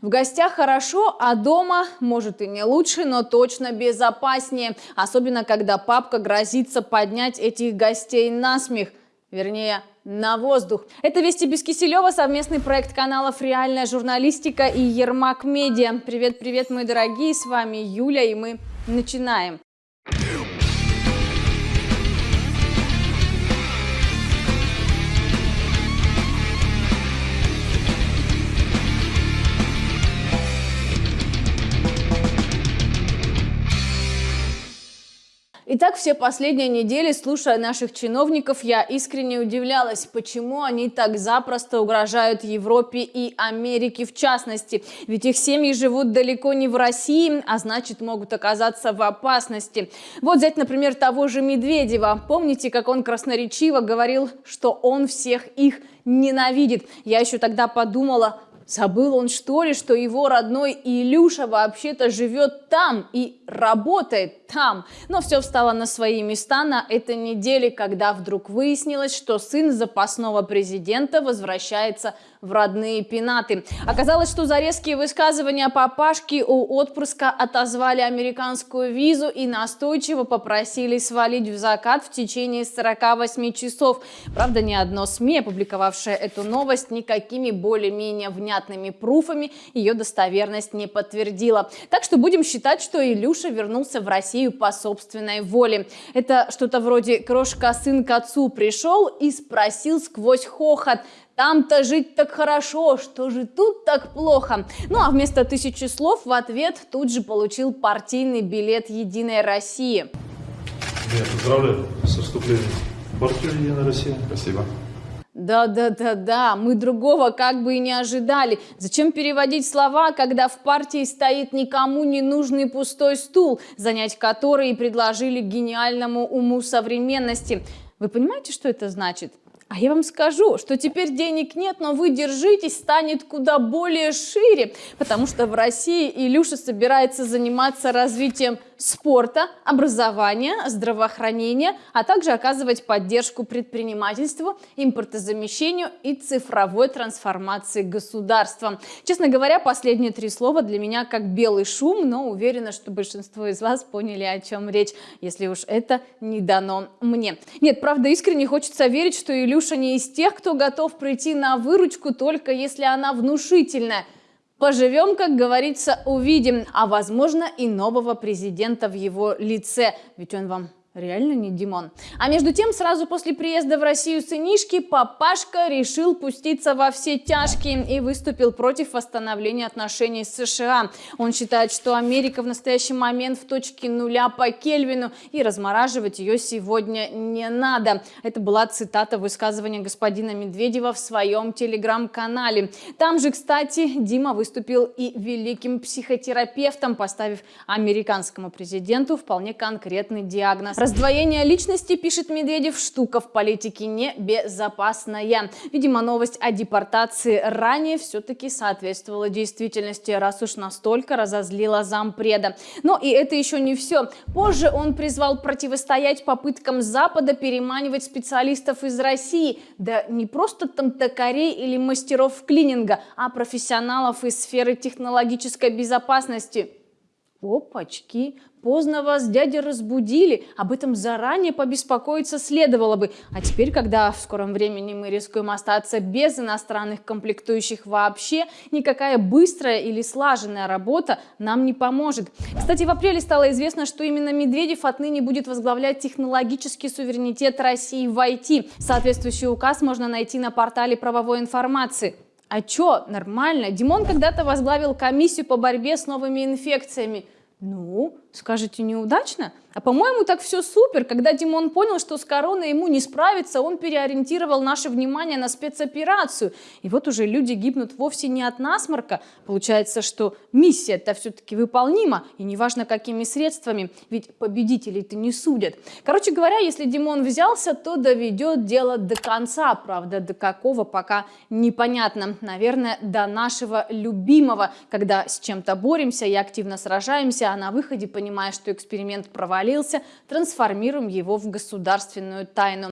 В гостях хорошо, а дома, может и не лучше, но точно безопаснее. Особенно, когда папка грозится поднять этих гостей на смех. Вернее, на воздух. Это «Вести без Киселева», совместный проект каналов «Реальная журналистика» и «Ермак Медиа». Привет-привет, мои дорогие, с вами Юля, и мы начинаем. Итак, все последние недели, слушая наших чиновников, я искренне удивлялась, почему они так запросто угрожают Европе и Америке в частности. Ведь их семьи живут далеко не в России, а значит могут оказаться в опасности. Вот взять, например, того же Медведева. Помните, как он красноречиво говорил, что он всех их ненавидит? Я еще тогда подумала, Забыл он что ли, что его родной Илюша вообще-то живет там и работает там. Но все встало на свои места на этой неделе, когда вдруг выяснилось, что сын запасного президента возвращается в родные пенаты. Оказалось, что за резкие высказывания папашки у отпрыска отозвали американскую визу и настойчиво попросили свалить в закат в течение 48 часов. Правда, ни одно СМИ, опубликовавшее эту новость, никакими более-менее внятными пруфами ее достоверность не подтвердила. Так что будем считать, что Илюша вернулся в Россию по собственной воле. Это что-то вроде «крошка-сын к отцу пришел и спросил сквозь хохот, там-то жить так хорошо, что же тут так плохо? Ну а вместо тысячи слов в ответ тут же получил партийный билет «Единой России». Я поздравляю с вступлением в партию «Единая Россия». Спасибо. Да-да-да-да, мы другого как бы и не ожидали. Зачем переводить слова, когда в партии стоит никому не нужный пустой стул, занять который и предложили гениальному уму современности? Вы понимаете, что это значит? А я вам скажу, что теперь денег нет, но вы держитесь, станет куда более шире, потому что в России Илюша собирается заниматься развитием спорта, образования, здравоохранения, а также оказывать поддержку предпринимательству, импортозамещению и цифровой трансформации государства. Честно говоря, последние три слова для меня как белый шум, но уверена, что большинство из вас поняли, о чем речь, если уж это не дано мне. Нет, правда, искренне хочется верить, что Илюша не из тех, кто готов прийти на выручку только если она внушительная. Поживем, как говорится, увидим, а возможно и нового президента в его лице, ведь он вам Реально не Димон. А между тем, сразу после приезда в Россию сынишки, папашка решил пуститься во все тяжкие и выступил против восстановления отношений с США. Он считает, что Америка в настоящий момент в точке нуля по Кельвину и размораживать ее сегодня не надо. Это была цитата высказывания господина Медведева в своем телеграм-канале. Там же, кстати, Дима выступил и великим психотерапевтом, поставив американскому президенту вполне конкретный диагноз Раздвоение личности, пишет Медведев, штука в политике небезопасная. Видимо, новость о депортации ранее все-таки соответствовала действительности, раз уж настолько разозлила зампреда. Но и это еще не все. Позже он призвал противостоять попыткам Запада переманивать специалистов из России. Да не просто там токарей или мастеров клининга, а профессионалов из сферы технологической безопасности. Опачки, поздно вас дяди разбудили, об этом заранее побеспокоиться следовало бы. А теперь, когда в скором времени мы рискуем остаться без иностранных комплектующих вообще, никакая быстрая или слаженная работа нам не поможет. Кстати, в апреле стало известно, что именно Медведев отныне будет возглавлять технологический суверенитет России в IT. Соответствующий указ можно найти на портале правовой информации. А чё, нормально. Димон когда-то возглавил комиссию по борьбе с новыми инфекциями. Ну, скажете, неудачно? А по-моему, так все супер. Когда Димон понял, что с короной ему не справиться, он переориентировал наше внимание на спецоперацию. И вот уже люди гибнут вовсе не от насморка. Получается, что миссия-то все-таки выполнима, и неважно какими средствами, ведь победителей-то не судят. Короче говоря, если Димон взялся, то доведет дело до конца. Правда, до какого пока непонятно. Наверное, до нашего любимого, когда с чем-то боремся и активно сражаемся, а на выходе, понимая, что эксперимент провалился, трансформируем его в государственную тайну.